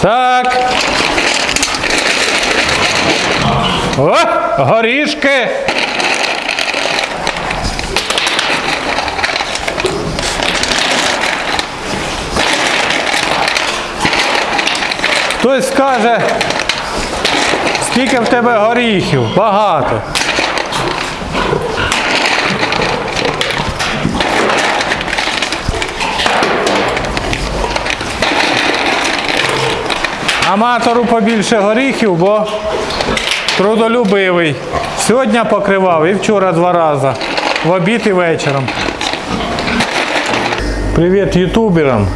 Так. О, горішки. Хтось скаже, скільки в тебе горіхів? Багато. Аматору побільше горіхів, бо трудолюбивий. Сьогодні покривав і вчора два рази. В обід і вечором. Привіт ютуберам.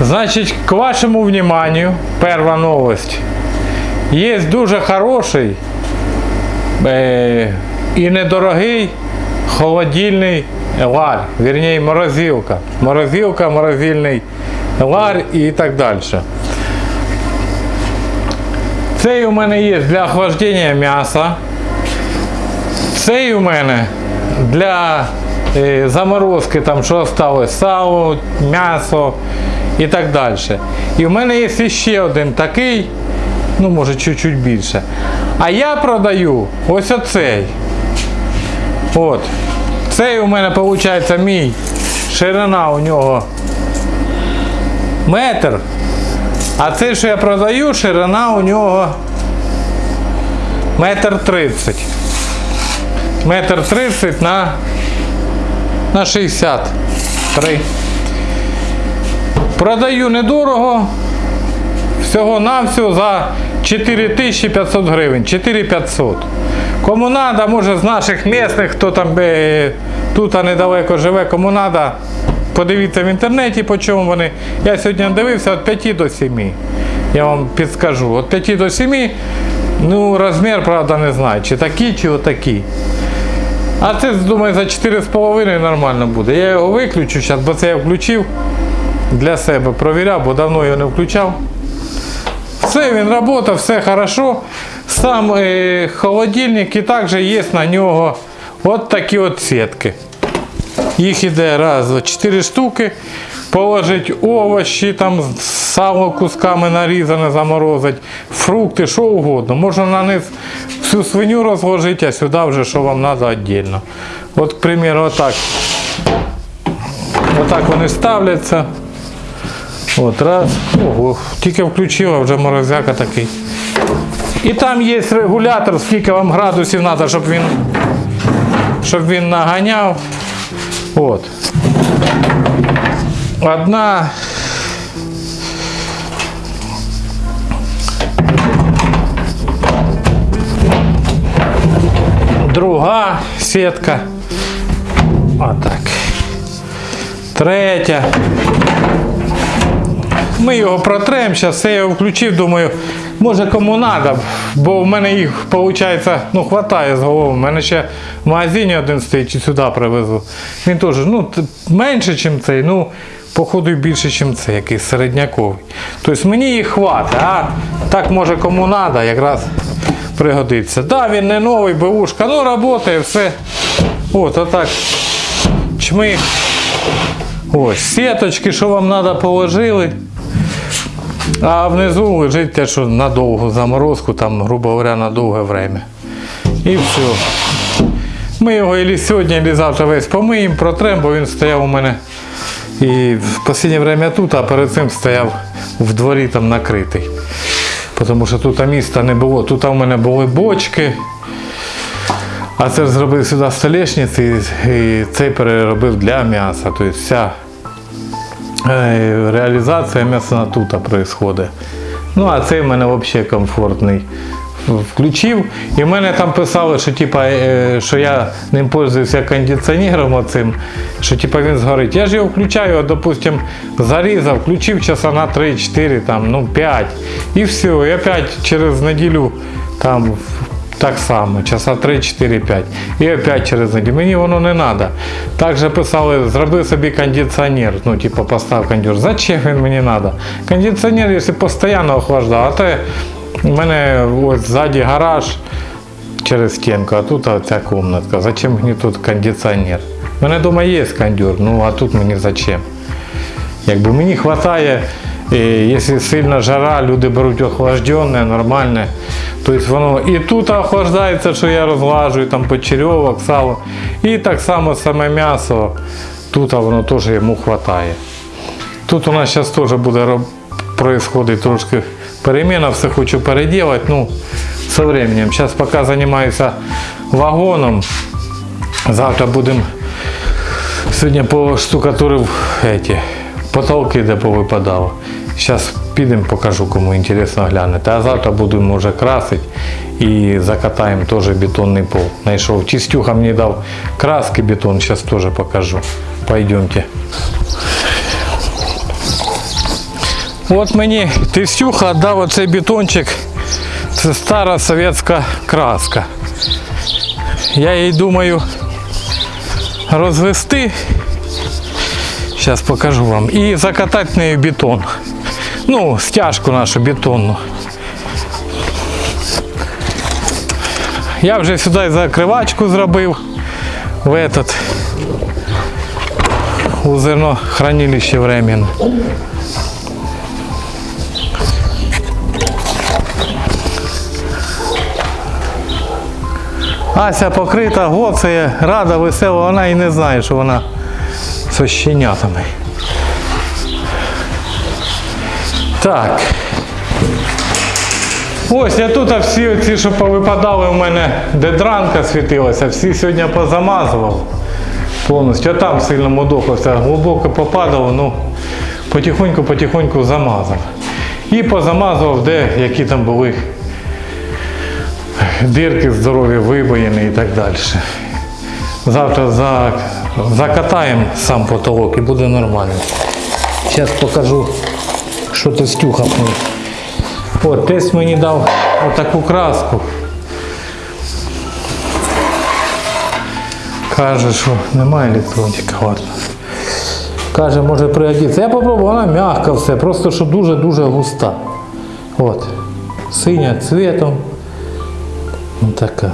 Значить, к вашему вниманию, перша новость. Є дуже хороший е, і недорогий холодильний лар, вірніше морозилка. Морозилка, морозильний лар і так далі. Цей у мене є для охлаждення м'яса. Цей у мене для е, заморозки, там, що осталось, сало, м'ясо і так далі. І в мене є ще один такий, ну може чуть-чуть більше. А я продаю ось оцей. От. Цей у мене виходить мій ширина у нього метр. А цей, що я продаю, ширина у нього метр тридцять. Метр тридцять на, на 63. Продаю недорого. Всього навсього за 4500 гривень. 4500. Кому треба, може з наших місних, хто там е, тут недалеко живе, кому треба, подивіться в інтернеті, по чому вони. Я сьогодні дивився від 5 до 7. Я вам підскажу. Від 5 до 7, ну розмір, правда, не знаю, чи такі, чи отакі. А це, думаю, за 4,5 нормально буде. Я його виключу зараз, бо це я включив для себе, провіряв, бо давно його не включав. Все, він працює, все хорошо. Сам е, холодильник і також є на нього от такі от сітки. Їх іде раз, два, чотири штуки. Положить овочі, там сало кусками нарізане, заморозить, фрукти, що угодно. Можна на них всю свиню розложити, а сюди вже що вам треба віддільно. От, примеру, отак. Отак вони ставляться. От раз. Ого, тільки включила, вже морозяка такий. І там є регулятор, скільки вам градусів треба, щоб він, щоб він наганяв. От. Одна. Друга сітка. Отак. Третя. Ми його протрем, зараз я його включив, думаю, може кому треба, бо в мене їх виходить, ну, хватає з голови. У мене ще в магазині один стоїть і сюди привезу. Він теж ну, менше, ніж цей, ну, походу більше, ніж цей, якийсь середняковий. Тобто мені їх хватить, а так може кому треба, якраз пригодиться. Так, да, він не новий, бушка, ну працює, все. От, отак. Чмих. Ось, сіточки, що вам треба, положили. А внизу лежить те, що на довгу заморозку, там, грубо говоря, на довге время. І все. Ми його і сьогодні, і завтра весь помиємо, протрем, бо він стояв у мене і в останнє время тут, а перед цим стояв в дворі там накритий. Тому що тут міста не було. Тут у мене були бочки. А це зробив сюди столешниці і цей переробив для м'яса. Тобто вся реалізація м'ясна тут відбувається. Ну, а цей в мене взагалі комфортний. Включив, і в мене там писали, що, типа, е, що я ним пользуюся кондиціонером оцим, що типа, він згорить. Я ж його включаю, допустим, зарізав, включив часа на 3-4, там, ну 5. І все. І опять через неділю там так само, часа 3-4-5. І опять через неділю. Мені воно не треба. Також писали, зроби собі кондиціонер. Ну, типу, постав кондиціонер. Зачем він мені треба? Кондиціонер, якщо постійно охлаждає, а то у мене ось ззаді гараж через стінку, а тут ця кімнатка. Зачем мені тут кондиціонер? У мене вдома є кондюр, ну а тут мені зачем? Якби мені вистачає І якщо сильна жара, люди беруть охлажденне, нормальне. Тобто воно і тут охлаждається, що я розглажую, там почерьовок, сало. І так само саме м'ясо, тут воно теж йому вистачає. Тут у нас зараз теж буде происходить трошки переміна, все хочу переділати, ну, со временем. Зараз поки займаюся вагоном, завтра будемо Сьогодні поштукатурив эти, потолки, де повипадало. Зараз підемо, покажу, кому інтересно глянути. А завтра будемо вже красити і закатаємо теж бетонний пол. Знайшов. Чистюха мені дав краски бетон, зараз теж покажу. Пойдемте. От мені Тистюха дав оцей бетончик. Це стара совєтська краска. Я їй думаю розвести. Зараз покажу вам. І закатати нею бетон. Ну, стяжку нашу бетонну. Я вже сюди закривачку зробив в этот у зернохранилище временно. Ася покрита, гоцеє, рада, весела, вона і не знає, що вона з щенятами. Так. Ось я тут всі ці, що повипадали у мене, де дранка світилася, всі сьогодні позамазував повністю. А там сильно мудохався, глибоко попадало, ну потихоньку-потихоньку замазав. І позамазував, де які там були дирки здорові, вибоїни і так далі. Завтра за, закатаємо сам потолок і буде нормально. Зараз покажу, що тестюха мені. От, тесть мені дав отаку краску. Каже, що немає електроніки, ладно. Каже, може пригодиться. Я попробував, вона м'яка все, просто що дуже-дуже густа. От. Синя цвітом. Ось така.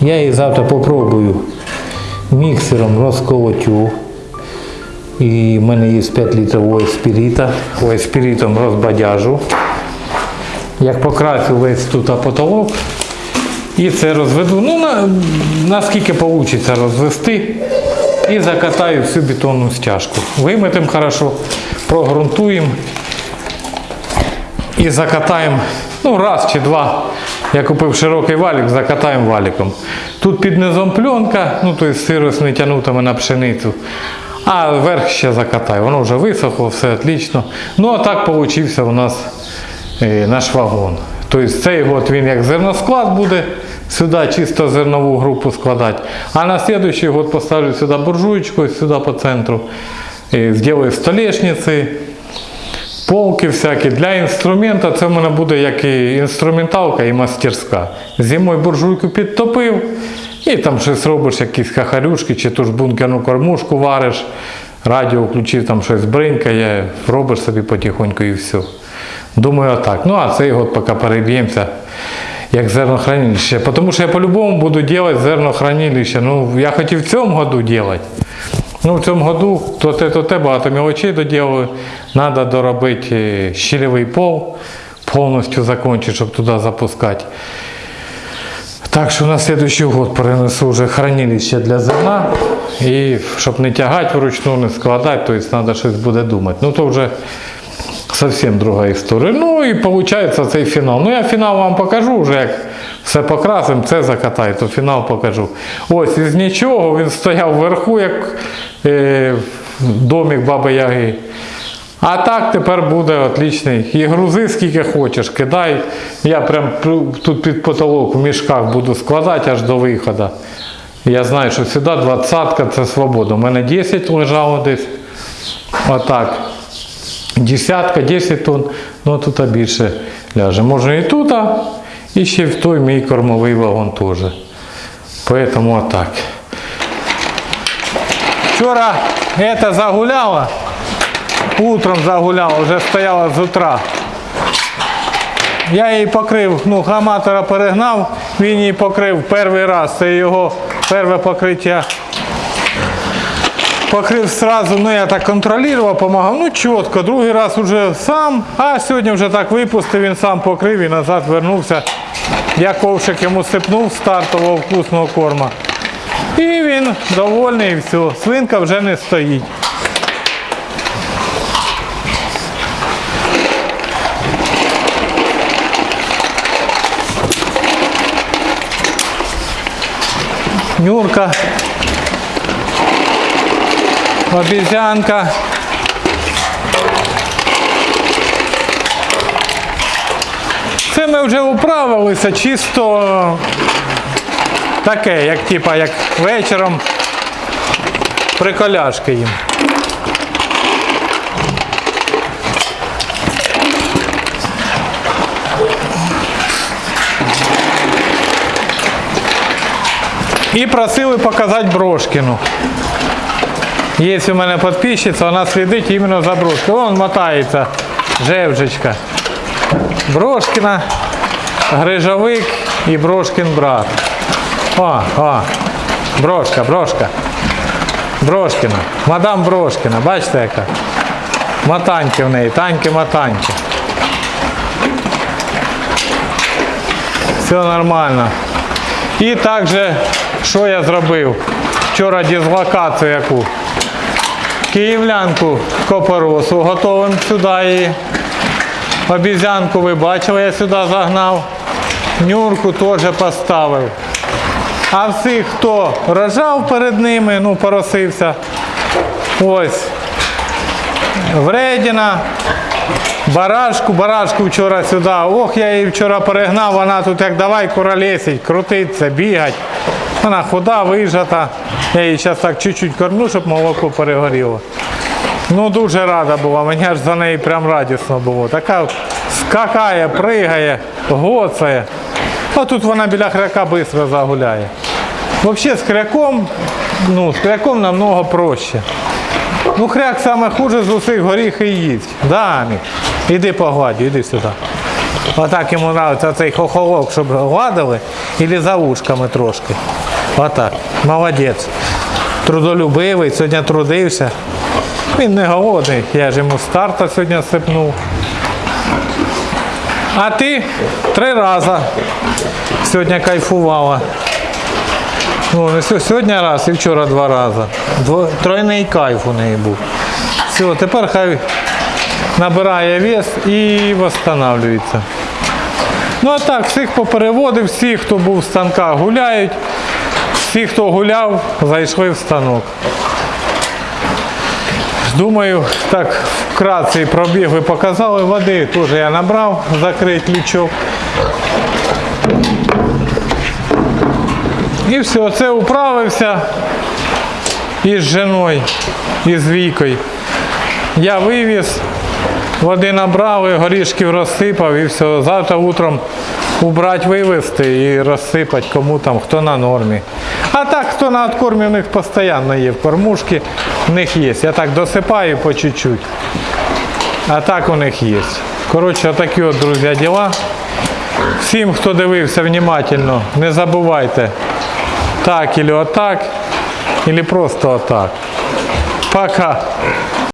Я її завтра попробую міксером розколотю. І в мене є 5 літрів. Ойспірітом розбадяжу. Як покрасив весь тут потолок. І це розведу. Ну, на, наскільки вийде розвести. І закатаю всю бетонну стяжку. Виметимо хорошо, прогрунтуємо і закатаємо ну, раз чи два. Я купив широкий валік, закатаємо валіком. Тут під низом пленка, ну тобто сирость не тягнутиме на пшеницю. А верх ще закатаю. Воно вже висохло, все отлично. Ну а так вийшов у нас е, наш вагон. Тобто цей год він як зерносклад буде сюди чисто зернову групу складати. А на наступний год поставлю сюди буржуєчку, сюди по центру. Е, Зроблю столешниці, полки всякі. Для інструмента це в мене буде як і інструменталка і мастерська. Зимою буржуйку підтопив і там щось робиш, якісь хахарюшки, чи ту ж бункерну кормушку вариш, радіо включив, там щось бринкає, робиш собі потихоньку і все. Думаю, отак. Ну а цей год поки переб'ємося як зернохранилище. Тому що я по-любому буду робити зернохранилище. Ну, я хотів в цьому году робити. Ну, в цьому году то те, то те, багато мелочей доділаю. Треба доробити щільовий пол, повністю закінчити, щоб туди запускати. Так що на следующий год перенесу вже хранилище для зерна. І щоб не тягати вручну, не складати, то есть треба щось буде думати. Ну то вже зовсім друга історія. Ну і виходить цей фінал. Ну я фінал вам покажу вже, як все покрасимо, це закатаю, то фінал покажу. Ось із нічого він стояв вверху, як е, домик Баби Яги. А так тепер буде отличний. І грузи скільки хочеш, кидай. Я прям тут під потолок в мішках буду складати аж до виходу. Я знаю, що сюди двадцятка це свобода. У мене 10 лежало десь. Отак. Десятка, 10 тонн, ну тут більше ляже. Можна і тут, і ще в той мій кормовий вагон теж. Поэтому отак. Вчора это загуляла. Утром загуляла, вже стояла з утра. Я її покрив, ну, граматора перегнав, він її покрив перший раз. Це його перше покриття. Покрив сразу, ну я так контролював, помагав, ну чітко, другий раз уже сам, а сьогодні вже так випустив, він сам покрив і назад вернувся. Я ковшик йому сипнув стартового вкусного корма. І він довольний і все. Свинка вже не стоїть. Нюрка. Обезьянка. Це ми вже управилися чисто таке, як типа, як вечором приколяшки їм. І просили показати Брошкіну. Є у мене підписчиця, вона слідить іменно за Брошкою. Вон мотається Жевжечка. Брошкіна, Грижовик і Брошкін брат. О, о, Брошка, Брошка. Брошкіна. Мадам Брошкіна, бачите яка? Матаньки в неї, таньки матаньки. Все нормально. І також, що я зробив? Вчора дислокацію яку. Київлянку копоросу готовим сюди її. Обізянку ви бачили, я сюди загнав. Нюрку теж поставив. А всіх, хто рожав перед ними, ну, поросився. Ось. Вредіна, барашку, барашку вчора сюди. Ох, я її вчора перегнав, вона тут як давай куролесить, крутиться, бігать. Вона худа, вижата. Я її зараз так чуть-чуть кормлю, щоб молоко перегоріло. Ну дуже рада була, мені аж за неї прям радісно було. Така скакає, пригає, гоцає. А тут вона біля хряка швидко загуляє. Взагалі з хряком, ну, з хряком намного проще. Ну, хряк саме хуже з усіх горіхи їсть. Да, Амік? Іди погладь, іди сюди. Отак йому подобається цей хохолок, щоб гладили, і за ушками трошки. Отак. Молодець. Трудолюбивий, сьогодні трудився. Він не голодний, я ж йому старта сьогодні сипнув. А ти три рази сьогодні кайфувала. Ну, сьогодні раз і вчора два рази. Дво, тройний кайф у неї був. Все, тепер хай набирає вес і встановлюється. Ну а так, всіх попереводив, всі, хто був в станках, гуляють. Всі, хто гуляв, зайшли в станок. Думаю, так вкратце пробіг ви показали. Води теж я набрав, закрить лючок. І все, це управився із жіною, із Вікою. Я вивіз, води набрав, і горішків розсипав і все. Завтра утром убрати, вивезти і розсипати кому там, хто на нормі. А так, хто на откормі, у них постійно є в кормушки, в них є. Я так досипаю по чуть-чуть. А так у них є. Коротше, отакі от, друзі, діла. Всім, хто дивився внимательно, не забувайте так или отак, или просто отак. Пока.